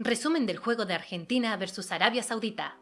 Resumen del juego de Argentina versus Arabia Saudita.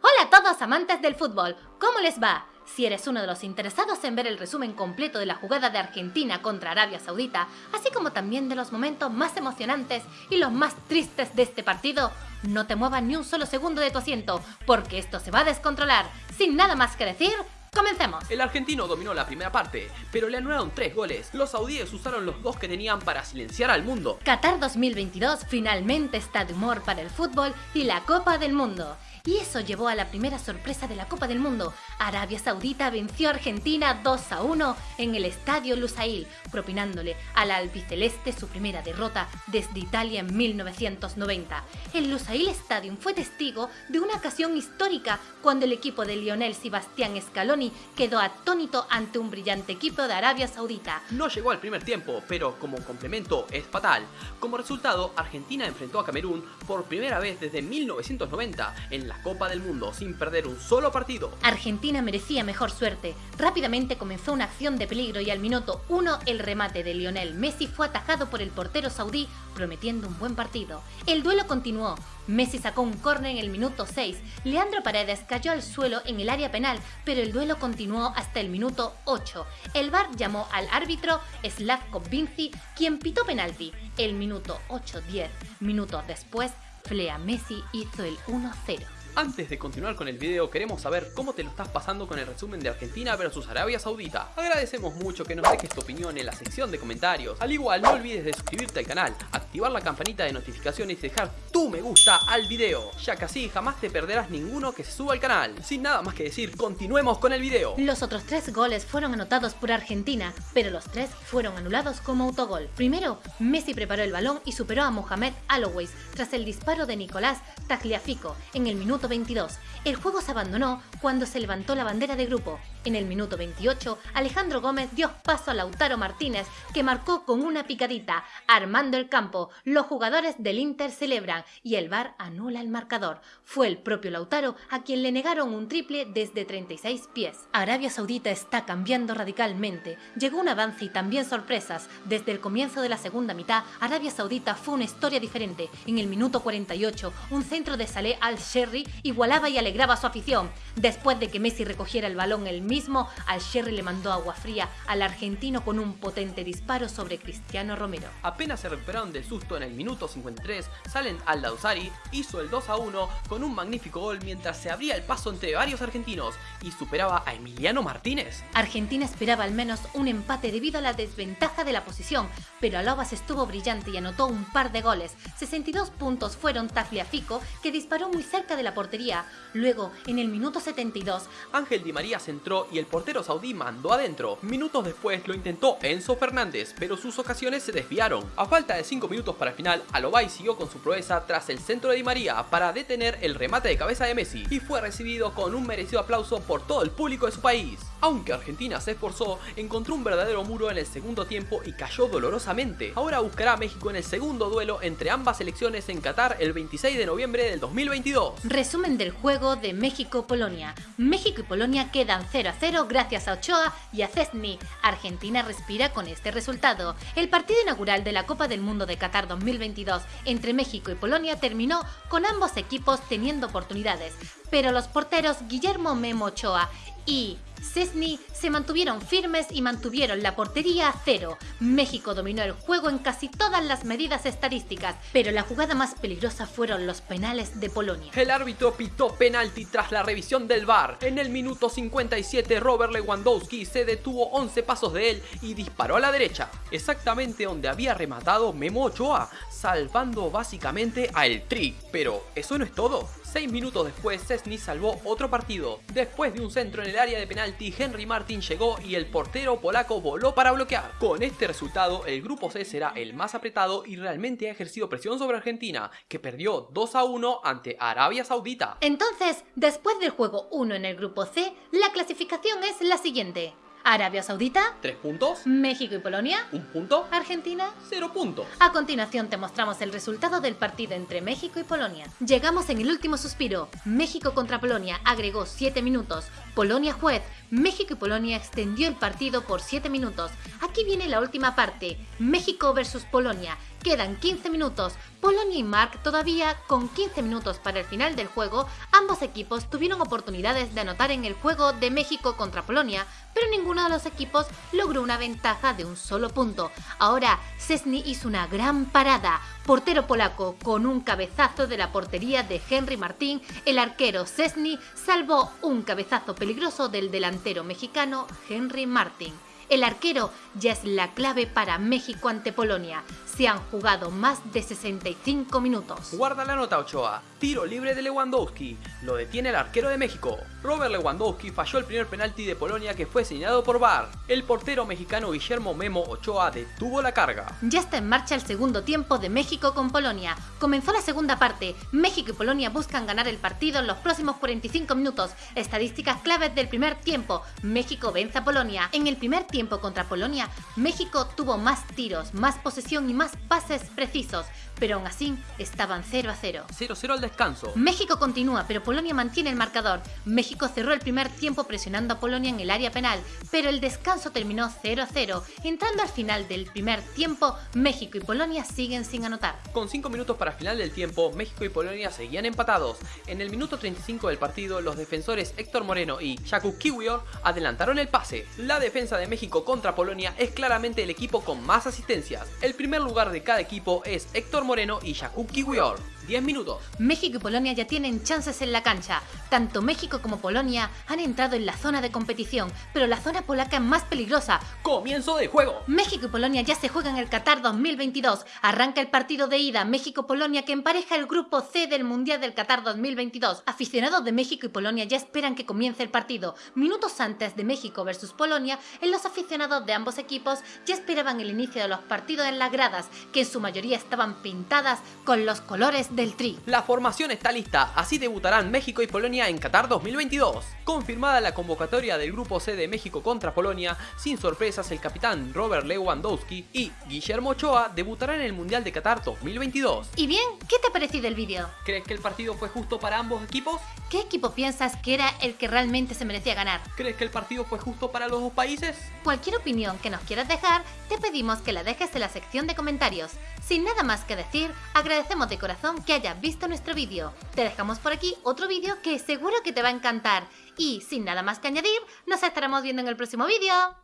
Hola a todos amantes del fútbol, ¿cómo les va? Si eres uno de los interesados en ver el resumen completo de la jugada de Argentina contra Arabia Saudita, así como también de los momentos más emocionantes y los más tristes de este partido, no te muevas ni un solo segundo de tu asiento, porque esto se va a descontrolar. Sin nada más que decir, Comencemos. El argentino dominó la primera parte, pero le anularon tres goles. Los saudíes usaron los dos que tenían para silenciar al mundo. Qatar 2022 finalmente está de humor para el fútbol y la Copa del Mundo. Y eso llevó a la primera sorpresa de la Copa del Mundo. Arabia Saudita venció a Argentina 2 a 1 en el Estadio Lusail, propinándole a la albiceleste su primera derrota desde Italia en 1990. El Lusail Stadium fue testigo de una ocasión histórica cuando el equipo de Lionel Sebastián Scaloni quedó atónito ante un brillante equipo de Arabia Saudita. No llegó al primer tiempo, pero como complemento es fatal. Como resultado, Argentina enfrentó a Camerún por primera vez desde 1990 en la Copa del Mundo sin perder un solo partido. Argentina merecía mejor suerte. Rápidamente comenzó una acción de peligro y al minuto 1 el remate de Lionel Messi fue atajado por el portero saudí prometiendo un buen partido. El duelo continuó. Messi sacó un córner en el minuto 6. Leandro Paredes cayó al suelo en el área penal, pero el duelo continuó hasta el minuto 8. El VAR llamó al árbitro Slavko Vinci, quien pitó penalti. El minuto 8-10 minutos después, Flea Messi hizo el 1-0. Antes de continuar con el video queremos saber cómo te lo estás pasando con el resumen de Argentina versus Arabia Saudita. Agradecemos mucho que nos dejes tu opinión en la sección de comentarios. Al igual no olvides de suscribirte al canal, activar la campanita de notificaciones y dejar tu me gusta al video, ya que así jamás te perderás ninguno que se suba al canal. Sin nada más que decir, continuemos con el video. Los otros tres goles fueron anotados por Argentina, pero los tres fueron anulados como autogol. Primero, Messi preparó el balón y superó a Mohamed Aloways tras el disparo de Nicolás Tagliafico en el minuto 22. El juego se abandonó cuando se levantó la bandera de grupo. En el minuto 28, Alejandro Gómez dio paso a Lautaro Martínez, que marcó con una picadita, armando el campo. Los jugadores del Inter celebran y el VAR anula el marcador. Fue el propio Lautaro a quien le negaron un triple desde 36 pies. Arabia Saudita está cambiando radicalmente. Llegó un avance y también sorpresas. Desde el comienzo de la segunda mitad, Arabia Saudita fue una historia diferente. En el minuto 48, un centro de Saleh al-Sherry igualaba y alegraba a su afición. Después de que Messi recogiera el balón el mismo, al-Sherry le mandó agua fría al argentino con un potente disparo sobre Cristiano Romero. Apenas se recuperaron del susto en el minuto 53, Salen al-Dawsari hizo el 2 a 1 con un magnífico gol mientras se abría el paso entre varios argentinos y superaba a Emiliano Martínez. Argentina esperaba al menos un empate debido a la desventaja de la posición, pero Alobas estuvo brillante y anotó un par de goles. 62 puntos fueron Tagliafico, que disparó muy cerca de la portería. Luego, en el minuto 72, Ángel Di María centró y el portero saudí mandó adentro. Minutos después lo intentó Enzo Fernández, pero sus ocasiones se desviaron. A falta de 5 minutos para el final, Alobay siguió con su proeza tras el centro de Di María para detener el remate de cabeza de Messi y fue recibido con un merecido aplauso por todo el público de su país. Aunque Argentina se esforzó, encontró un verdadero muro en el segundo tiempo y cayó dolorosamente. Ahora buscará a México en el segundo duelo entre ambas selecciones en Qatar el 26 de noviembre del 2022. Resumen del juego de México-Polonia. México y Polonia quedan 0 a 0 gracias a Ochoa y a Cesny. Argentina respira con este resultado. El partido inaugural de la Copa del Mundo de Qatar 2022 entre México y Polonia terminó con ambos equipos teniendo oportunidades, pero los porteros Guillermo Memo Ochoa y Cesny se mantuvieron firmes y mantuvieron la portería a cero. México dominó el juego en casi todas las medidas estadísticas, pero la jugada más peligrosa fueron los penales de Polonia. El árbitro pitó penalti tras la revisión del VAR. En el minuto 57 Robert Lewandowski se detuvo 11 pasos de él y disparó a la derecha, exactamente donde había rematado Memo Ochoa, salvando básicamente a El Trick. Pero eso no es todo. Seis minutos después, Cesny salvó otro partido. Después de un centro en el área de penalti, Henry Martin llegó y el portero polaco voló para bloquear. Con este resultado, el grupo C será el más apretado y realmente ha ejercido presión sobre Argentina, que perdió 2 a 1 ante Arabia Saudita. Entonces, después del juego 1 en el grupo C, la clasificación es la siguiente. Arabia Saudita, 3 puntos, México y Polonia, 1 punto, Argentina, 0 puntos. A continuación te mostramos el resultado del partido entre México y Polonia. Llegamos en el último suspiro. México contra Polonia agregó 7 minutos. Polonia juez. México y Polonia extendió el partido por 7 minutos. Aquí viene la última parte. México versus Polonia. Quedan 15 minutos. Polonia y Mark todavía con 15 minutos para el final del juego, ambos equipos tuvieron oportunidades de anotar en el juego de México contra Polonia, pero ninguno de los equipos logró una ventaja de un solo punto. Ahora, Cesny hizo una gran parada. Portero polaco con un cabezazo de la portería de Henry Martín, el arquero Cesny salvó un cabezazo peligroso del delantero mexicano Henry Martín. El arquero ya es la clave para México ante Polonia. Se han jugado más de 65 minutos. Guarda la nota Ochoa. Tiro libre de Lewandowski. Lo detiene el arquero de México. Robert Lewandowski falló el primer penalti de Polonia que fue señalado por VAR. El portero mexicano Guillermo Memo Ochoa detuvo la carga. Ya está en marcha el segundo tiempo de México con Polonia. Comenzó la segunda parte. México y Polonia buscan ganar el partido en los próximos 45 minutos. Estadísticas claves del primer tiempo. México vence a Polonia. En el primer tiempo contra Polonia, México tuvo más tiros, más posesión y más pases precisos, pero aún así estaban 0 a 0. 0-0 al descanso. México continúa, pero Polonia mantiene el marcador. México cerró el primer tiempo presionando a Polonia en el área penal, pero el descanso terminó 0 a 0. Entrando al final del primer tiempo, México y Polonia siguen sin anotar. Con 5 minutos para final del tiempo, México y Polonia seguían empatados. En el minuto 35 del partido, los defensores Héctor Moreno y Jakub Kiwior adelantaron el pase. La defensa de México contra Polonia es claramente el equipo con más asistencias. El primer lugar de cada equipo es Héctor Moreno y Jakub Kiwior. 10 minutos. México y Polonia ya tienen chances en la cancha. Tanto México como Polonia han entrado en la zona de competición, pero la zona polaca es más peligrosa. Comienzo de juego. México y Polonia ya se juegan el Qatar 2022. Arranca el partido de ida México-Polonia que empareja el grupo C del Mundial del Qatar 2022. Aficionados de México y Polonia ya esperan que comience el partido. Minutos antes de México versus Polonia, en los aficionados de ambos equipos ya esperaban el inicio de los partidos en las gradas, que en su mayoría estaban pintadas con los colores del Tri. La formación está lista, así debutarán México y Polonia en Qatar 2022. Confirmada la convocatoria del grupo C de México contra Polonia, sin sorpresas el capitán Robert Lewandowski y Guillermo Ochoa debutarán en el Mundial de Qatar 2022. Y bien, ¿qué te ha parecido el vídeo? ¿Crees que el partido fue justo para ambos equipos? ¿Qué equipo piensas que era el que realmente se merecía ganar? ¿Crees que el partido fue justo para los dos países? Cualquier opinión que nos quieras dejar, te pedimos que la dejes en la sección de comentarios. Sin nada más que decir, agradecemos de corazón que hayas visto nuestro vídeo. Te dejamos por aquí otro vídeo que seguro que te va a encantar. Y sin nada más que añadir, nos estaremos viendo en el próximo vídeo.